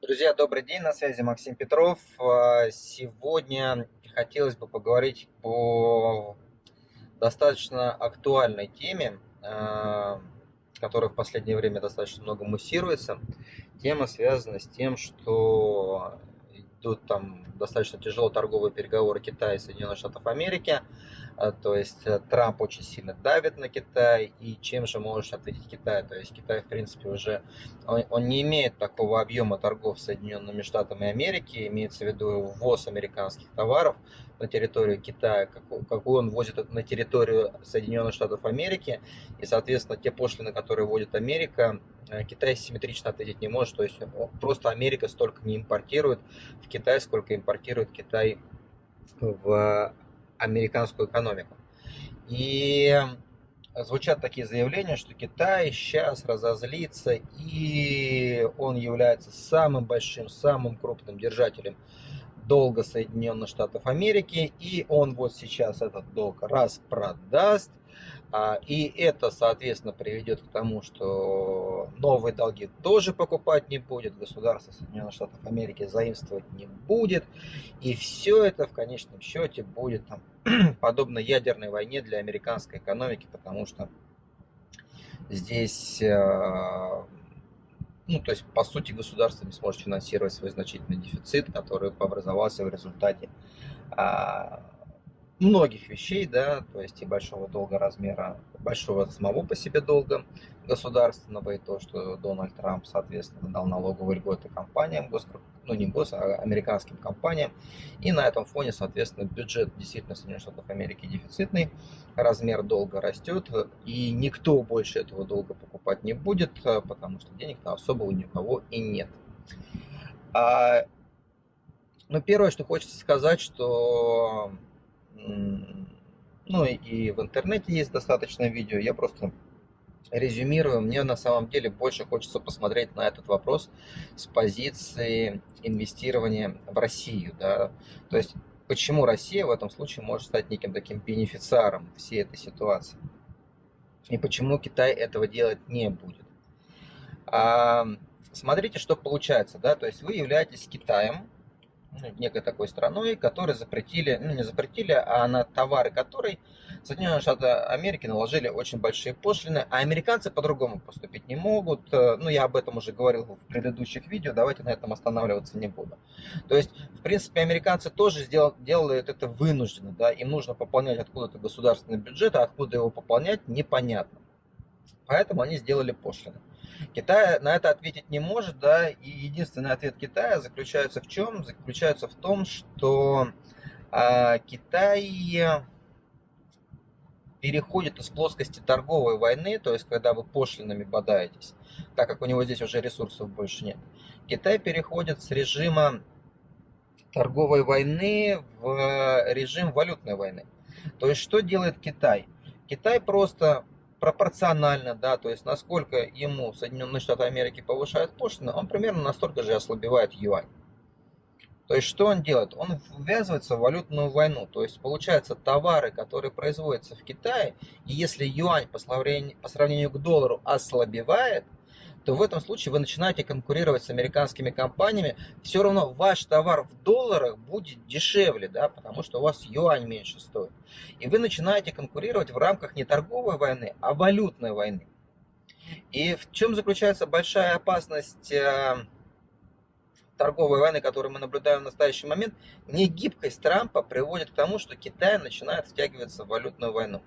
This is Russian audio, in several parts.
Друзья, добрый день, на связи Максим Петров. А, сегодня хотелось бы поговорить по достаточно актуальной теме, а, которая в последнее время достаточно много муссируется. Тема связана с тем, что идут там достаточно тяжелые торговые переговоры Китая и Соединенных Штатов Америки. А, то есть э, Трамп очень сильно давит на Китай. И чем же может ответить Китай? То есть Китай, в принципе, уже он, он не имеет такого объема торгов с Соединенными Штатами Америки. Имеется в виду ввоз американских товаров на территорию Китая, какой, какой он возит на территорию Соединенных Штатов Америки. И, соответственно, те пошлины, которые вводит Америка, Э, Китай симметрично ответить не может, то есть просто Америка столько не импортирует в Китай, сколько импортирует Китай в американскую экономику. И звучат такие заявления, что Китай сейчас разозлится, и он является самым большим, самым крупным держателем долга Соединенных Штатов Америки, и он вот сейчас этот долг распродаст, и это, соответственно, приведет к тому, что новые долги тоже покупать не будет, государство Соединенных Штатов Америки заимствовать не будет. И все это в конечном счете будет там, подобно ядерной войне для американской экономики, потому что здесь, э, ну, то есть, по сути, государство не сможет финансировать свой значительный дефицит, который образовался в результате а, многих вещей, да, то есть и большого долга размера, большого самого по себе долга государственного, и то, что Дональд Трамп, соответственно, дал налоговые льготы компаниям, гос, ну не гос, а американским компаниям, и на этом фоне, соответственно, бюджет действительно Соединенных Штатов Америки дефицитный, размер долга растет, и никто больше этого долга покупать не будет, потому что денег-то особо у кого и нет. А, ну, первое, что хочется сказать, что ну и в интернете есть достаточно видео, я просто резюмирую, мне на самом деле больше хочется посмотреть на этот вопрос с позиции инвестирования в Россию, да, то есть почему Россия в этом случае может стать неким таким бенефициаром всей этой ситуации, и почему Китай этого делать не будет. А, смотрите, что получается, да, то есть вы являетесь Китаем, некой такой страной, которые запретили, ну не запретили, а на товары которой Соединенные Штаты Америки наложили очень большие пошлины, а американцы по-другому поступить не могут. Э, ну, я об этом уже говорил в предыдущих видео, давайте на этом останавливаться не буду. То есть, в принципе, американцы тоже сделал, делают это вынужденно, да, им нужно пополнять откуда-то государственный бюджет, а откуда его пополнять, непонятно. Поэтому они сделали пошлины. Китай на это ответить не может, да, и единственный ответ Китая заключается в чем? Заключается в том, что а, Китай переходит из плоскости торговой войны, то есть когда вы пошлинами бодаетесь, так как у него здесь уже ресурсов больше нет. Китай переходит с режима торговой войны в режим валютной войны. То есть что делает Китай? Китай просто пропорционально, да, то есть насколько ему Соединенные Штаты Америки повышают пошлины, он примерно настолько же ослабевает юань. То есть что он делает? Он ввязывается в валютную войну. То есть получается товары, которые производятся в Китае, и если юань по сравнению, по сравнению к доллару ослабевает, то в этом случае вы начинаете конкурировать с американскими компаниями, все равно ваш товар в долларах будет дешевле, да, потому что у вас юань меньше стоит. И вы начинаете конкурировать в рамках не торговой войны, а валютной войны. И в чем заключается большая опасность э, торговой войны, которую мы наблюдаем в настоящий момент, негибкость Трампа приводит к тому, что Китай начинает втягиваться в валютную войну.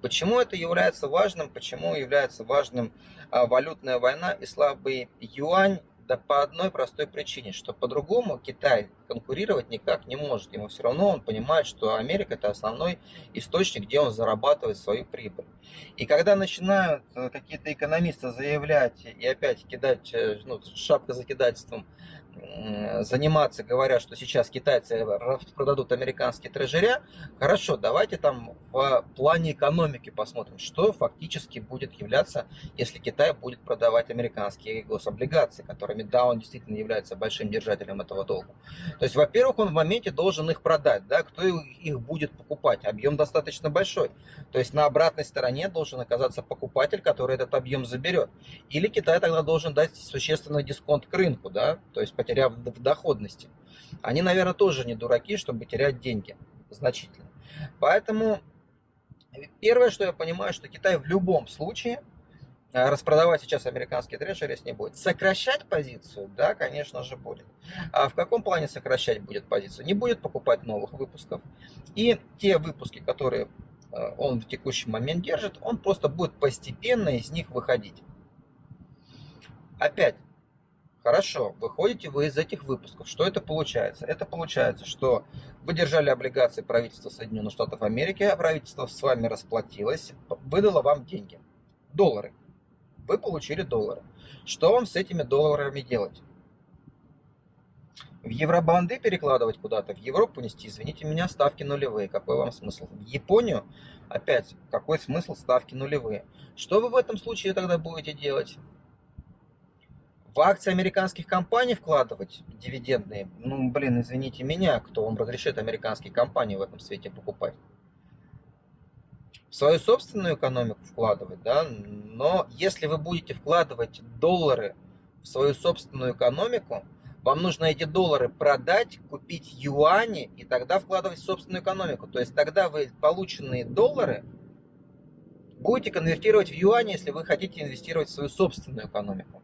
Почему это является важным? Почему является важным а, валютная война и слабый юань? Да по одной простой причине, что по-другому Китай конкурировать никак не может. Ему все равно он понимает, что Америка это основной источник, где он зарабатывает свою прибыль. И когда начинают э, какие-то экономисты заявлять и опять кидать, э, ну, шапка закидательством заниматься, говоря, что сейчас китайцы продадут американские трежеря, хорошо, давайте там в плане экономики посмотрим, что фактически будет являться, если Китай будет продавать американские гособлигации, которыми, да, он действительно является большим держателем этого долга. То есть, во-первых, он в моменте должен их продать, да, кто их будет покупать, объем достаточно большой. То есть, на обратной стороне должен оказаться покупатель, который этот объем заберет. Или Китай тогда должен дать существенный дисконт к рынку, да, то есть потеряв в доходности. Они, наверное, тоже не дураки, чтобы терять деньги значительно. Поэтому первое, что я понимаю, что Китай в любом случае э, распродавать сейчас американские трежерис не будет. Сокращать позицию, да, конечно же, будет. А в каком плане сокращать будет позицию? Не будет покупать новых выпусков. И те выпуски, которые э, он в текущий момент держит, он просто будет постепенно из них выходить. Опять, Хорошо, выходите вы из этих выпусков. Что это получается? Это получается, что вы держали облигации правительства Соединенных Штатов Америки, а правительство с вами расплатилось, выдало вам деньги. Доллары. Вы получили доллары. Что вам с этими долларами делать? В евробанды перекладывать куда-то, в Европу нести, извините меня, ставки нулевые. Какой вам смысл? В Японию, опять, какой смысл ставки нулевые? Что вы в этом случае тогда будете делать? В акции американских компаний вкладывать дивидендные, ну, блин, извините меня, кто вам разрешит американские компании в этом свете покупать. В свою собственную экономику вкладывать, да, но если вы будете вкладывать доллары в свою собственную экономику, вам нужно эти доллары продать, купить юани и тогда вкладывать в собственную экономику. То есть тогда вы полученные доллары будете конвертировать в юани, если вы хотите инвестировать в свою собственную экономику.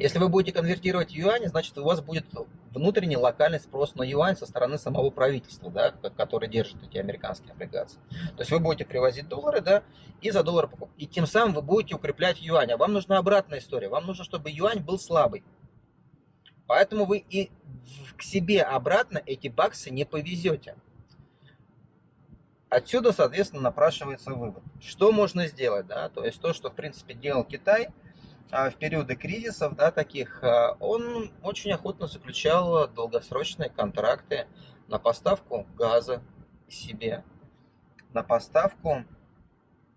Если вы будете конвертировать юани, значит у вас будет внутренний локальный спрос на юань со стороны самого правительства, да, который держит эти американские облигации. То есть вы будете привозить доллары, да, и за доллары покупать. И тем самым вы будете укреплять юань. А вам нужна обратная история. Вам нужно, чтобы юань был слабый. Поэтому вы и к себе обратно эти баксы не повезете. Отсюда, соответственно, напрашивается вывод. Что можно сделать? Да? То есть то, что, в принципе, делал Китай – в периоды кризисов, да, таких, а, он очень охотно заключал долгосрочные контракты на поставку газа себе, на поставку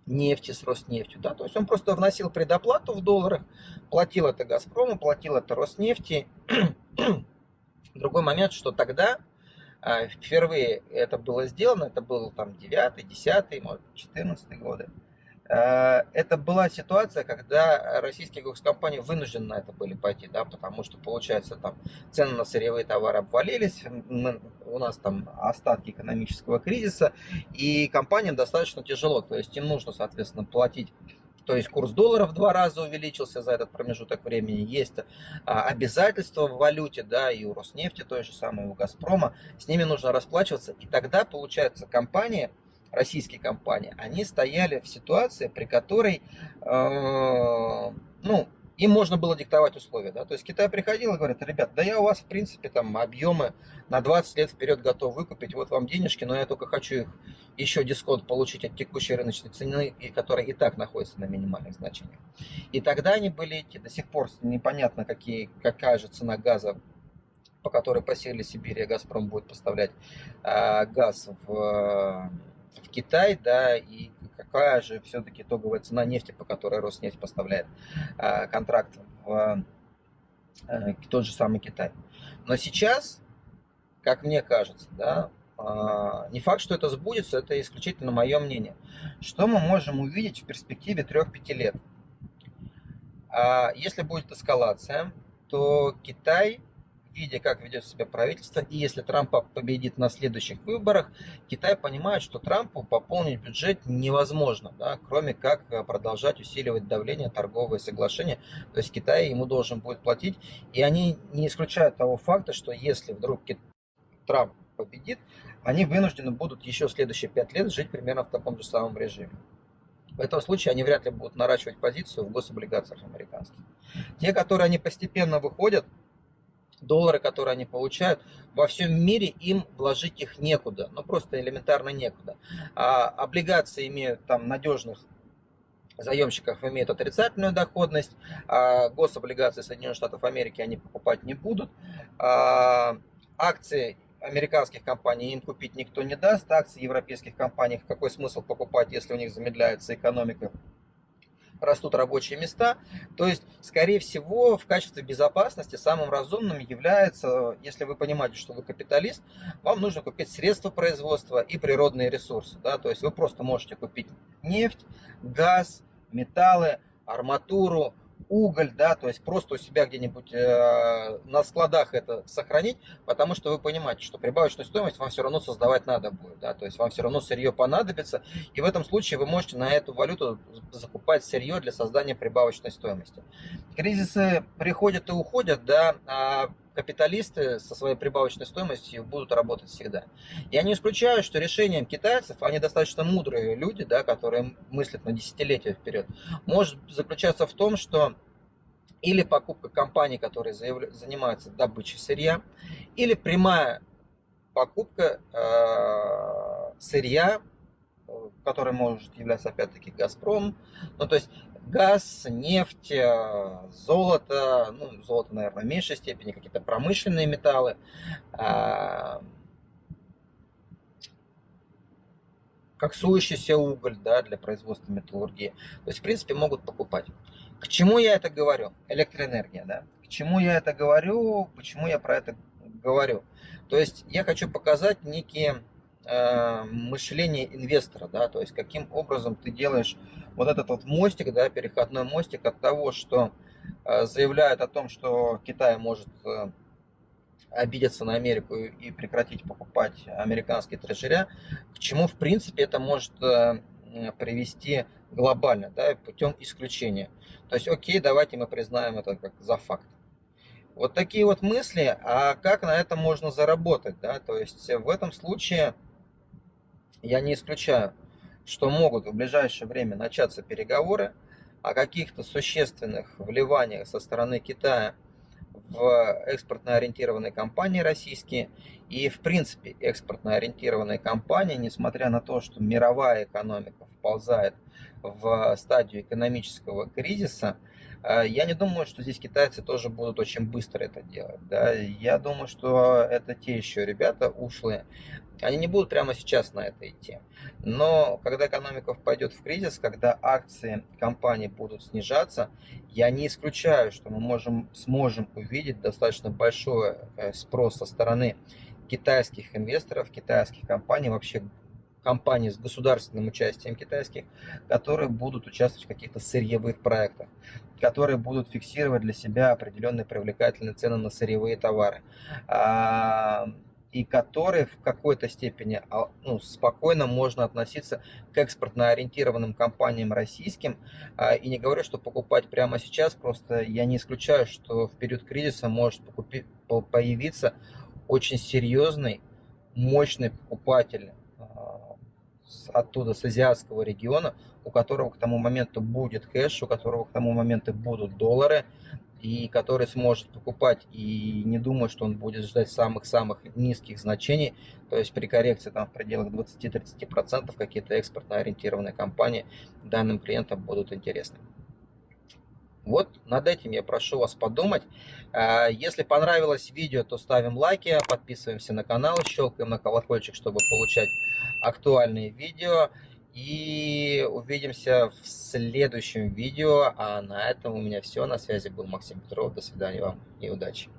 нефти с Роснефтью. Да? То есть он просто вносил предоплату в долларах, платил это Газпрому, платил это Роснефти. Другой момент, что тогда а, впервые это было сделано, это был там 9 10 может, 14 годы. Э, это была ситуация, когда российские госкомпании вынуждены на это были пойти, да, потому что, получается, там цены на сырьевые товары обвалились, мы, у нас там остатки экономического кризиса, и компаниям достаточно тяжело, то есть им нужно, соответственно, платить то есть курс доллара в два раза увеличился за этот промежуток времени. Есть а, обязательства в валюте, да, и у Роснефти, той же самой, у Газпрома. С ними нужно расплачиваться. И тогда, получается, компания российские компании, они стояли в ситуации, при которой, э, ну, им можно было диктовать условия, да, то есть Китай приходил и говорит, ребят, да я у вас, в принципе, там, объемы на 20 лет вперед готов выкупить, вот вам денежки, но я только хочу их еще дисконт получить от текущей рыночной цены, и которая и так находится на минимальных значениях. И тогда они были эти, до сих пор непонятно, какие, какая же цена газа по которой по севере Сибири Газпром будет поставлять э, газ в в Китай, да, и какая же все-таки итоговая цена нефти, по которой Роснефть поставляет э, контракт в э, тот же самый Китай. Но сейчас, как мне кажется, да, э, не факт, что это сбудется, это исключительно мое мнение. Что мы можем увидеть в перспективе 3-5 лет? Э, если будет эскалация, то Китай видя, как ведет себя правительство, и если Трамп победит на следующих выборах, Китай понимает, что Трампу пополнить бюджет невозможно, да, кроме как э, продолжать усиливать давление, торговые соглашения. То есть Китай ему должен будет платить. И они не исключают того факта, что если вдруг Трамп победит, они вынуждены будут еще следующие пять лет жить примерно в таком же самом режиме. В этом случае они вряд ли будут наращивать позицию в гособлигациях американских. Те, которые они постепенно выходят, доллары, которые они получают, во всем мире им вложить их некуда, ну просто элементарно некуда. А облигации имеют там надежных заемщиков имеют отрицательную доходность, а гособлигации Соединенных Штатов Америки они покупать не будут, а акции американских компаний им купить никто не даст, акции европейских компаний какой смысл покупать, если у них замедляется экономика, растут рабочие места. То есть, скорее всего, в качестве безопасности самым разумным является, если вы понимаете, что вы капиталист, вам нужно купить средства производства и природные ресурсы. Да? То есть вы просто можете купить нефть, газ, металлы, арматуру, уголь, да, то есть просто у себя где-нибудь э, на складах это сохранить, потому что вы понимаете, что прибавочную стоимость вам все равно создавать надо будет, да, то есть вам все равно сырье понадобится, и в этом случае вы можете на эту валюту закупать сырье для создания прибавочной стоимости. Кризисы приходят и уходят, да, а капиталисты со своей прибавочной стоимостью будут работать всегда. Я не исключаю, что решением китайцев, они достаточно мудрые люди, да, которые мыслят на десятилетия вперед, может заключаться в том, что или покупка компаний, которые заявля... занимаются добычей сырья, или прямая покупка э, сырья, который может являться опять-таки Газпром. Ну, то есть газ, нефть, э, золото, ну, золото, наверное, в меньшей степени, какие-то промышленные металлы, а, коксующийся уголь да, для производства металлургии. То есть, в принципе, могут покупать. К чему я это говорю? Электроэнергия, да? К чему я это говорю? Почему я про это говорю? То есть, я хочу показать некие Э, мышление инвестора, да, то есть каким образом ты делаешь вот этот вот мостик, да, переходной мостик от того, что э, заявляет о том, что Китай может э, обидеться на Америку и прекратить покупать американские трежеря, к чему, в принципе, это может привести глобально, да, путем исключения. То есть, окей, давайте мы признаем это как за факт. Вот такие вот мысли, а как на это можно заработать, да, то есть в этом случае я не исключаю, что могут в ближайшее время начаться переговоры о каких-то существенных вливаниях со стороны Китая в экспортно ориентированные компании российские. И, в принципе, экспортно ориентированные компании, несмотря на то, что мировая экономика вползает в стадию экономического кризиса, я не думаю, что здесь китайцы тоже будут очень быстро это делать. Да? Я думаю, что это те еще ребята ушлые. Они не будут прямо сейчас на это идти. Но когда экономика пойдет в кризис, когда акции компаний будут снижаться, я не исключаю, что мы можем, сможем увидеть достаточно большой э, спрос со стороны китайских инвесторов, китайских компаний, вообще компаний с государственным участием китайских, которые будут участвовать в каких-то сырьевых проектах, которые будут фиксировать для себя определенные привлекательные цены на сырьевые товары а, и которые в какой-то степени а, ну, спокойно можно относиться к экспортно ориентированным компаниям российским. А, и не говорю, что покупать прямо сейчас, просто я не исключаю, что в период кризиса может покупить, появиться очень серьезный, мощный покупатель оттуда, с азиатского региона, у которого к тому моменту будет кэш, у которого к тому моменту будут доллары, и который сможет покупать и не думает, что он будет ждать самых-самых низких значений, то есть при коррекции там в пределах 20-30% какие-то экспортно ориентированные компании данным клиентам будут интересны. Вот над этим я прошу вас подумать. А, если понравилось видео, то ставим лайки, подписываемся на канал, щелкаем на колокольчик, чтобы получать актуальные видео. И увидимся в следующем видео. А на этом у меня все. На связи был Максим Петров. До свидания вам и удачи.